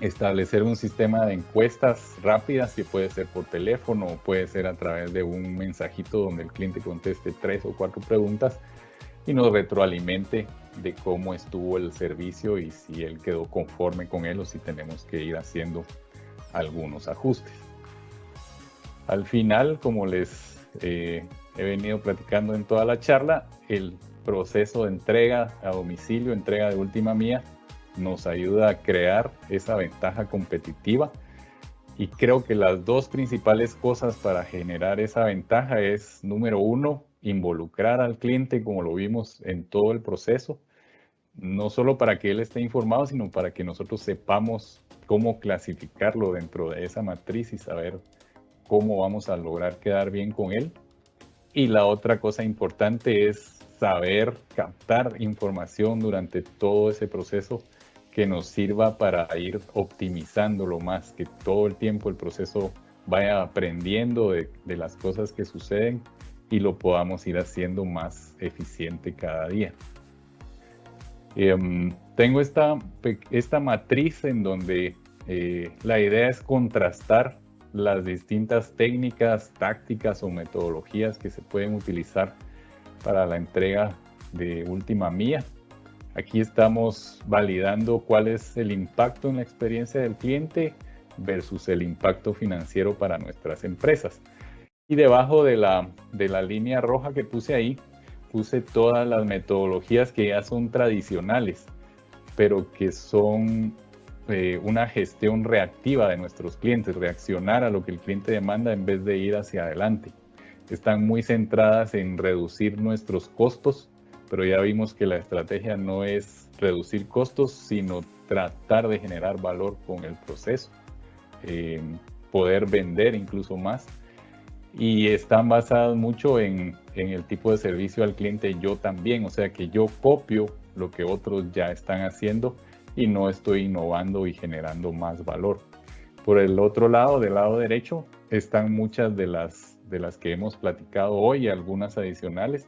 establecer un sistema de encuestas rápidas, que puede ser por teléfono o puede ser a través de un mensajito donde el cliente conteste tres o cuatro preguntas y nos retroalimente de cómo estuvo el servicio y si él quedó conforme con él o si tenemos que ir haciendo algunos ajustes. Al final, como les eh, he venido platicando en toda la charla, el proceso de entrega a domicilio, entrega de última mía, nos ayuda a crear esa ventaja competitiva. Y creo que las dos principales cosas para generar esa ventaja es, número uno, involucrar al cliente como lo vimos en todo el proceso, no solo para que él esté informado, sino para que nosotros sepamos cómo clasificarlo dentro de esa matriz y saber cómo vamos a lograr quedar bien con él. Y la otra cosa importante es saber captar información durante todo ese proceso que nos sirva para ir optimizándolo más, que todo el tiempo el proceso vaya aprendiendo de, las cosas que suceden y lo podamos ir haciendo más eficiente cada día. Em, tengo esta, esta matriz en donde eh, la idea es contrastar las distintas técnicas, tácticas o metodologías que se pueden utilizar para la entrega de última mía. Aquí estamos validando cuál es el impacto en la experiencia del cliente versus el impacto financiero para nuestras empresas. Y debajo de la, de la línea roja que puse ahí, puse todas las metodologías que ya son tradicionales, pero que son eh, una gestión reactiva de nuestros clientes, reaccionar a lo que el cliente demanda en vez de ir hacia adelante. Están muy centradas en reducir nuestros costos, pero ya vimos que la estrategia no es reducir costos, sino tratar de generar valor con el proceso, eh, poder vender incluso más. Y están basadas mucho en, en el tipo de servicio al cliente yo también, o sea que yo copio lo que otros ya están haciendo y no estoy innovando y generando más valor. Por el otro lado, del lado derecho, están muchas de las, de las que hemos platicado hoy, algunas adicionales,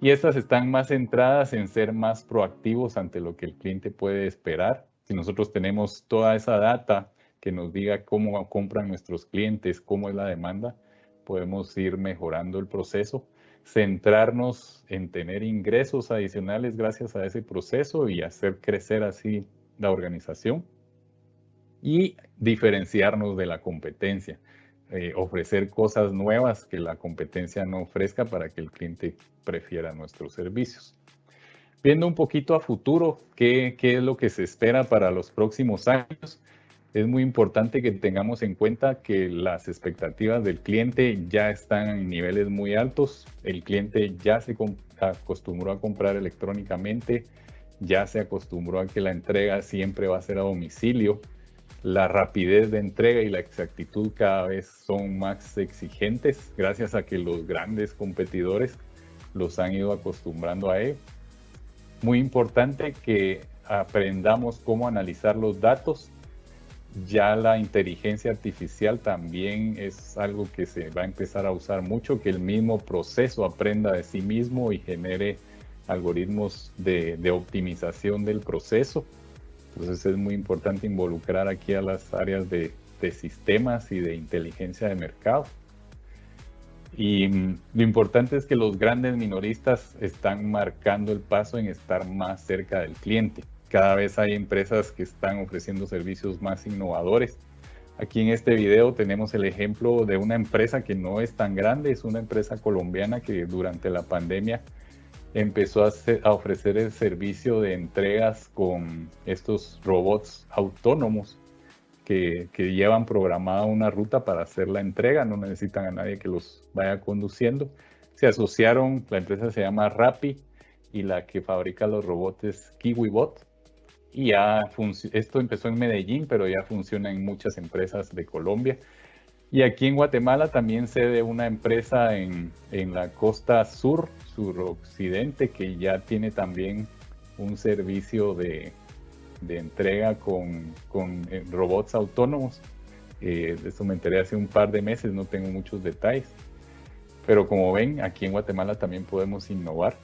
y estas están más centradas en ser más proactivos ante lo que el cliente puede esperar. Si nosotros tenemos toda esa data que nos diga cómo compran nuestros clientes, cómo es la demanda, podemos ir mejorando el proceso centrarnos en tener ingresos adicionales gracias a ese proceso y hacer crecer así la organización y diferenciarnos de la competencia, eh, ofrecer cosas nuevas que la competencia no ofrezca para que el cliente prefiera nuestros servicios. Viendo un poquito a futuro, ¿qué, qué es lo que se espera para los próximos años? es muy importante que tengamos en cuenta que las expectativas del cliente ya están en niveles muy altos. El cliente ya se acostumbró a comprar electrónicamente, ya se acostumbró a que la entrega siempre va a ser a domicilio. La rapidez de entrega y la exactitud cada vez son más exigentes gracias a que los grandes competidores los han ido acostumbrando a ello. Muy importante que aprendamos cómo analizar los datos ya la inteligencia artificial también es algo que se va a empezar a usar mucho, que el mismo proceso aprenda de sí mismo y genere algoritmos de, optimización del proceso. Entonces es muy importante involucrar aquí a las áreas de, de sistemas y de inteligencia de mercado. Y mm, lo importante es que los grandes minoristas están marcando el paso en estar más cerca del cliente. Cada vez hay empresas que están ofreciendo servicios más innovadores. Aquí en este video tenemos el ejemplo de una empresa que no es tan grande, es una empresa colombiana que durante la pandemia empezó a, ofrecer el servicio de entregas con estos robots autónomos que, llevan programada una ruta para hacer la entrega, no necesitan a nadie que los vaya conduciendo. Se asociaron, la empresa se llama Rappi y la que fabrica los robots es KiwiBot. Y ya esto empezó en Medellín, pero ya funciona en muchas empresas de Colombia. Y aquí en Guatemala también se de una empresa en, en la costa sur, suroccidente, que ya tiene también un servicio de, de entrega con, con eh, robots autónomos. Eh, esto me enteré hace un par de meses, no tengo muchos detalles. Pero como ven, aquí en Guatemala también podemos innovar.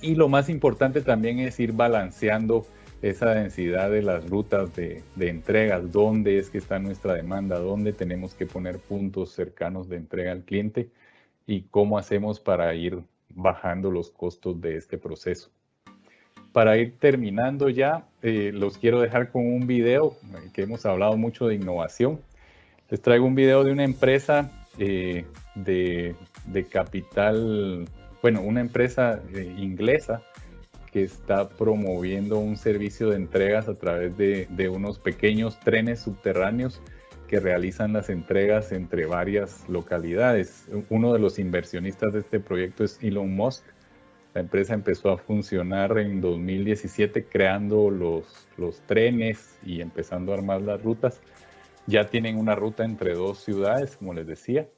Y lo más importante también es ir balanceando esa densidad de las rutas de, de, entregas, dónde es que está nuestra demanda, dónde tenemos que poner puntos cercanos de entrega al cliente y cómo hacemos para ir bajando los costos de este proceso para ir terminando ya, eh, los quiero dejar con un video eh, que hemos hablado mucho de innovación. Les traigo un video de una empresa eh, de, capital, bueno, una empresa inglesa que está promoviendo un servicio de entregas a través de, unos pequeños trenes subterráneos que realizan las entregas entre varias localidades. Uno de los inversionistas de este proyecto es Elon Musk la empresa empezó a funcionar en 2017 creando los, los trenes y empezando a armar las rutas. Ya tienen una ruta entre dos ciudades, como les decía,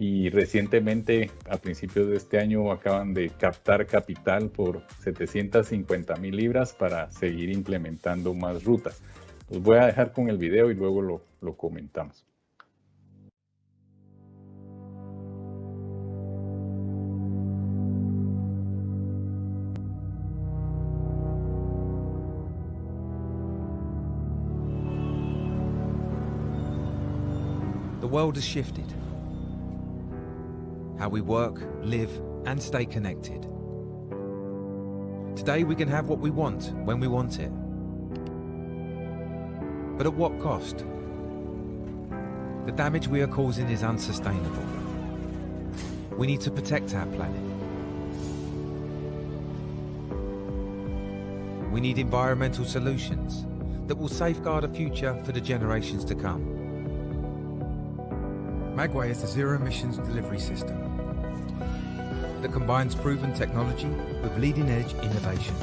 y recientemente, a principios de este año, acaban de captar capital por 750 mil libras para seguir implementando más rutas. Los voy a dejar con el video y luego lo, comentamos. The world has shifted. How we work, live, and stay connected. Today we can have what we want when we want it. But at what cost? The damage we are causing is unsustainable. We need to protect our planet. We need environmental solutions that will safeguard a future for the generations to come. Magway is a zero-emissions delivery system that combines proven technology with leading-edge innovation.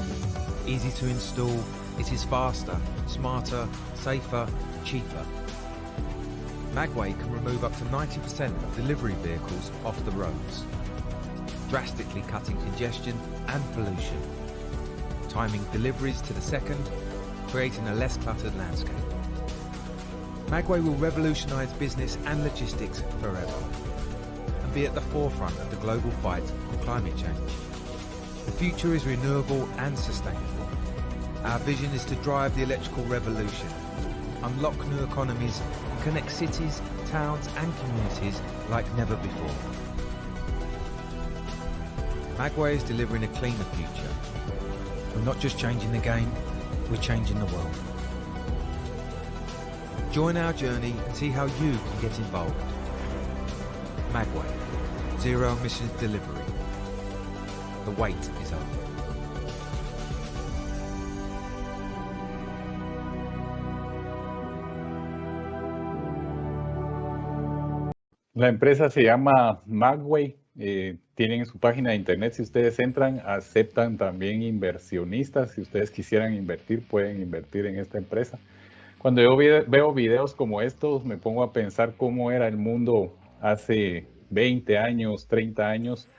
Easy to install, it is faster, smarter, safer, cheaper. Magway can remove up to 90% of delivery vehicles off the roads, drastically cutting congestion and pollution, timing deliveries to the second, creating a less cluttered landscape. Magway will revolutionise business and logistics forever be at the forefront of the global fight on climate change. The future is renewable and sustainable. Our vision is to drive the electrical revolution, unlock new economies and connect cities, towns and communities like never before. Magway is delivering a cleaner future. We're not just changing the game, we're changing the world. Join our journey and see how you can get involved. Magway, Zero Emissions Delivery. The wait is over. La empresa se llama Magway. Eh, tienen su página de internet. Si ustedes entran, aceptan también inversionistas. Si ustedes quisieran invertir, pueden invertir en esta empresa. Cuando yo veo videos como estos, me pongo a pensar cómo era el mundo hace 20 años, 30 años,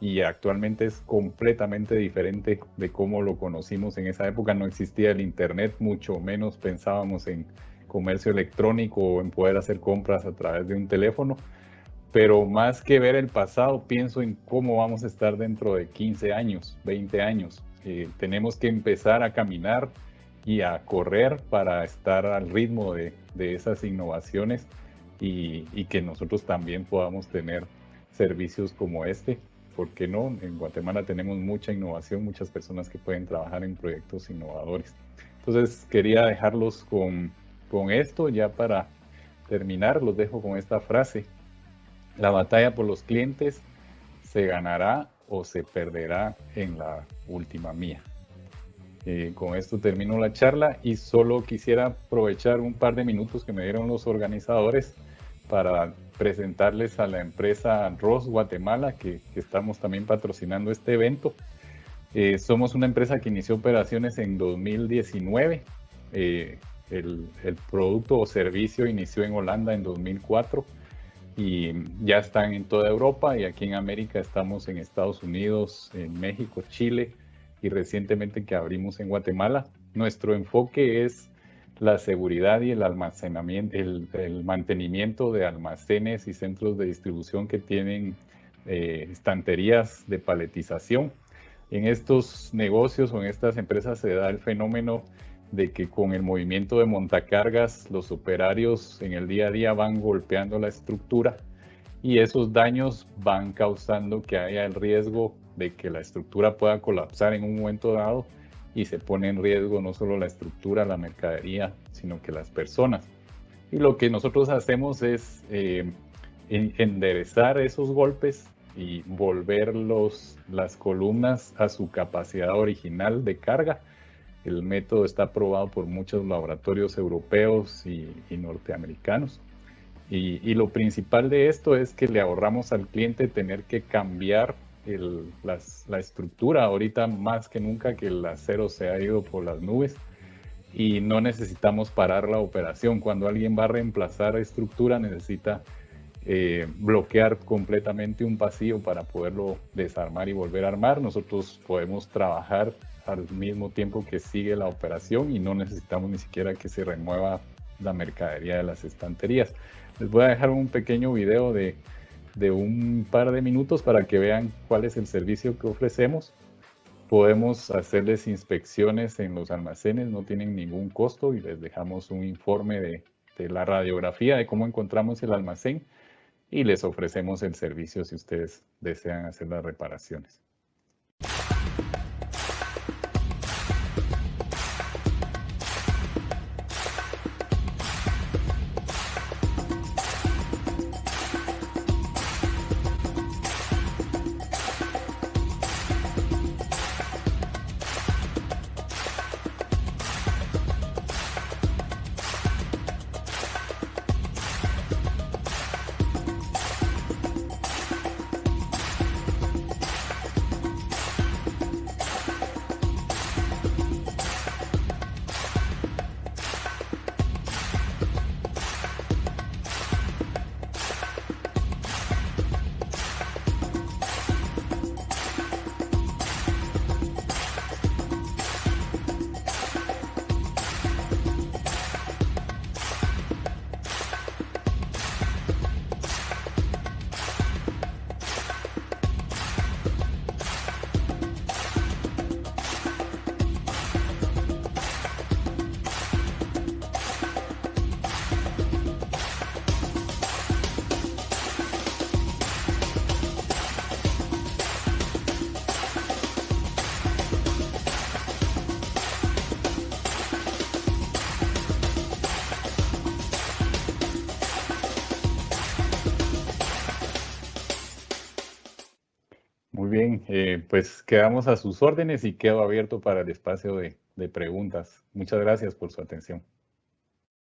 y actualmente es completamente diferente de cómo lo conocimos en esa época. No existía el Internet, mucho menos pensábamos en comercio electrónico o en poder hacer compras a través de un teléfono. Pero más que ver el pasado, pienso en cómo vamos a estar dentro de 15 años, 20 años. Eh, tenemos que empezar a caminar y a correr para estar al ritmo de, esas innovaciones y, y, que nosotros también podamos tener servicios como este. ¿Por qué no? En Guatemala tenemos mucha innovación, muchas personas que pueden trabajar en proyectos innovadores. Entonces quería dejarlos con, con esto ya para terminar. Los dejo con esta frase. La batalla por los clientes se ganará o se perderá en la última mía. Eh, con esto termino la charla y solo quisiera aprovechar un par de minutos que me dieron los organizadores para presentarles a la empresa Ross Guatemala, que, estamos también patrocinando este evento. Eh, somos una empresa que inició operaciones en 2019. Eh, el, el, producto o servicio inició en Holanda en 2004 y ya están en toda Europa y aquí en América estamos en Estados Unidos, en México, Chile y recientemente que abrimos en Guatemala. Nuestro enfoque es la seguridad y el almacenamiento, el, mantenimiento de almacenes y centros de distribución que tienen eh, estanterías de paletización. En estos negocios o en estas empresas se da el fenómeno de que con el movimiento de montacargas los operarios en el día a día van golpeando la estructura y esos daños van causando que haya el riesgo de que la estructura pueda colapsar en un momento dado y se pone en riesgo no solo la estructura, la mercadería, sino que las personas. Y lo que nosotros hacemos es eh, enderezar esos golpes y volver las columnas a su capacidad original de carga. El método está aprobado por muchos laboratorios europeos y, norteamericanos. Y, y, lo principal de esto es que le ahorramos al cliente tener que cambiar la estructura ahorita más que nunca que el acero se ha ido por las nubes y no necesitamos parar la operación. Cuando alguien va a reemplazar estructura necesita eh, bloquear completamente un pasillo para poderlo desarmar y volver a armar. Nosotros podemos trabajar al mismo tiempo que sigue la operación y no necesitamos ni siquiera que se remueva la mercadería de las estanterías. Les voy a dejar un pequeño video de, de un par de minutos para que vean cuál es el servicio que ofrecemos. Podemos hacerles inspecciones en los almacenes, no tienen ningún costo y les dejamos un informe de, de la radiografía de cómo encontramos el almacén y les ofrecemos el servicio si ustedes desean hacer las reparaciones. Quedamos a sus órdenes y quedo abierto para el espacio de preguntas. Muchas gracias por su atención.